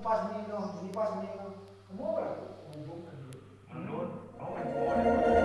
kipas ni no, kipas ni no. Semua kan menghubungkan dia. Menurut, oh